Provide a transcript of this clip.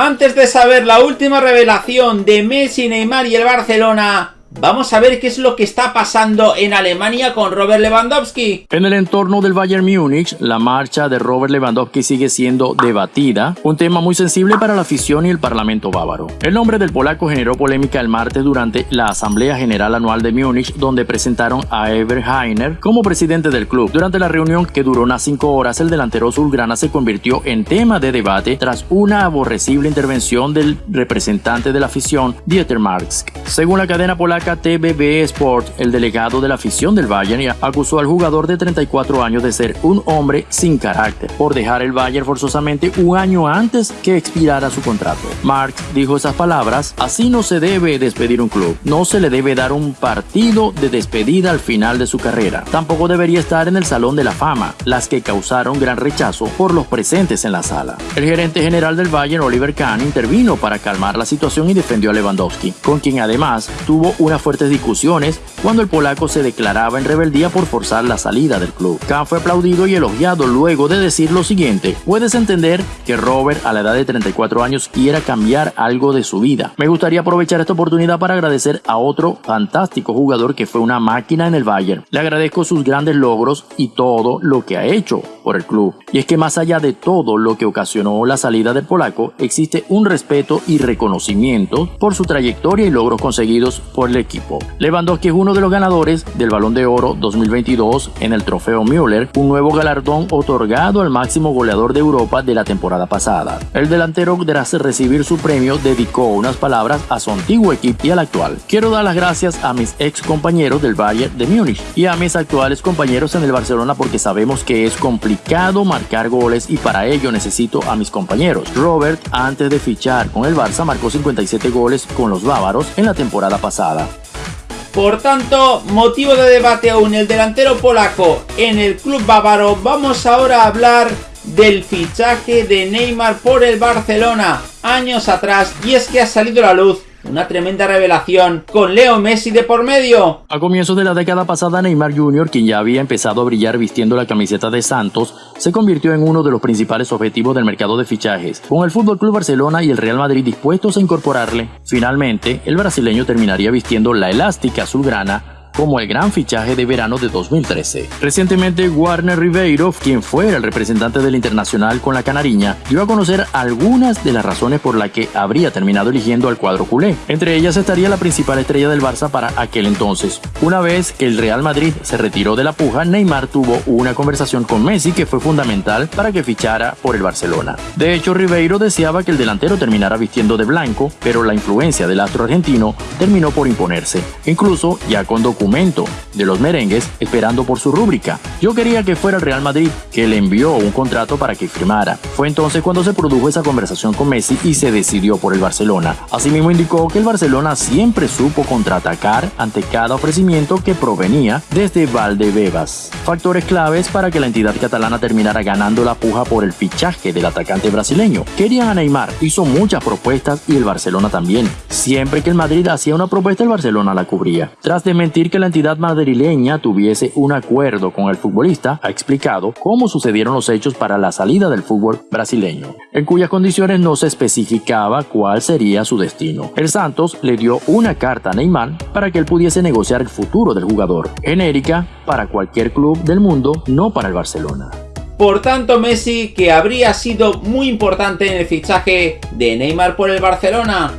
Antes de saber la última revelación de Messi, Neymar y el Barcelona, Vamos a ver qué es lo que está pasando en Alemania con Robert Lewandowski. En el entorno del Bayern Múnich, la marcha de Robert Lewandowski sigue siendo debatida, un tema muy sensible para la afición y el parlamento bávaro. El nombre del polaco generó polémica el martes durante la Asamblea General Anual de Múnich, donde presentaron a Ever Heiner como presidente del club. Durante la reunión, que duró unas cinco horas, el delantero azulgrana se convirtió en tema de debate tras una aborrecible intervención del representante de la afición, Dieter Marx. Según la cadena polaca, TBB Sport, el delegado de la afición del Bayern, acusó al jugador de 34 años de ser un hombre sin carácter por dejar el Bayern forzosamente un año antes que expirara su contrato. Marx dijo esas palabras, así no se debe despedir un club, no se le debe dar un partido de despedida al final de su carrera, tampoco debería estar en el Salón de la Fama, las que causaron gran rechazo por los presentes en la sala. El gerente general del Bayern, Oliver Kahn, intervino para calmar la situación y defendió a Lewandowski, con quien además tuvo un unas fuertes discusiones cuando el polaco se declaraba en rebeldía por forzar la salida del club. Kahn fue aplaudido y elogiado luego de decir lo siguiente, puedes entender que Robert a la edad de 34 años quiera cambiar algo de su vida. Me gustaría aprovechar esta oportunidad para agradecer a otro fantástico jugador que fue una máquina en el Bayern. Le agradezco sus grandes logros y todo lo que ha hecho por el club. Y es que más allá de todo lo que ocasionó la salida del polaco, existe un respeto y reconocimiento por su trayectoria y logros conseguidos por el equipo. Lewandowski es uno de los ganadores del Balón de Oro 2022 en el Trofeo Müller, un nuevo galardón otorgado al máximo goleador de Europa de la temporada pasada. El delantero, tras recibir su premio, dedicó unas palabras a su antiguo equipo y al actual. Quiero dar las gracias a mis ex compañeros del Bayern de Múnich y a mis actuales compañeros en el Barcelona porque sabemos que es complicado marcar goles y para ello necesito a mis compañeros. Robert, antes de fichar con el Barça, marcó 57 goles con los bávaros en la temporada pasada. Por tanto, motivo de debate aún el delantero polaco en el club bávaro, vamos ahora a hablar del fichaje de Neymar por el Barcelona años atrás y es que ha salido a la luz una tremenda revelación con Leo Messi de por medio. A comienzos de la década pasada, Neymar Jr., quien ya había empezado a brillar vistiendo la camiseta de Santos, se convirtió en uno de los principales objetivos del mercado de fichajes. Con el Fútbol Club Barcelona y el Real Madrid dispuestos a incorporarle, finalmente el brasileño terminaría vistiendo la elástica azulgrana como el gran fichaje de verano de 2013. Recientemente, Warner Ribeiro, quien fue el representante del Internacional con la Canariña, dio a conocer algunas de las razones por las que habría terminado eligiendo al cuadro culé. Entre ellas estaría la principal estrella del Barça para aquel entonces. Una vez que el Real Madrid se retiró de la puja, Neymar tuvo una conversación con Messi que fue fundamental para que fichara por el Barcelona. De hecho, Ribeiro deseaba que el delantero terminara vistiendo de blanco, pero la influencia del astro argentino terminó por imponerse, incluso ya con documentos de los merengues esperando por su rúbrica. Yo quería que fuera el Real Madrid, que le envió un contrato para que firmara. Fue entonces cuando se produjo esa conversación con Messi y se decidió por el Barcelona. Asimismo indicó que el Barcelona siempre supo contraatacar ante cada ofrecimiento que provenía desde Valdebebas. Factores claves para que la entidad catalana terminara ganando la puja por el fichaje del atacante brasileño. Querían a Neymar, hizo muchas propuestas y el Barcelona también. Siempre que el Madrid hacía una propuesta, el Barcelona la cubría. Tras de mentir que la entidad madrileña tuviese un acuerdo con el futbolista, ha explicado cómo sucedieron los hechos para la salida del fútbol brasileño, en cuyas condiciones no se especificaba cuál sería su destino. El Santos le dio una carta a Neymar para que él pudiese negociar el futuro del jugador, genérica para cualquier club del mundo, no para el Barcelona. Por tanto, Messi, que habría sido muy importante en el fichaje de Neymar por el Barcelona,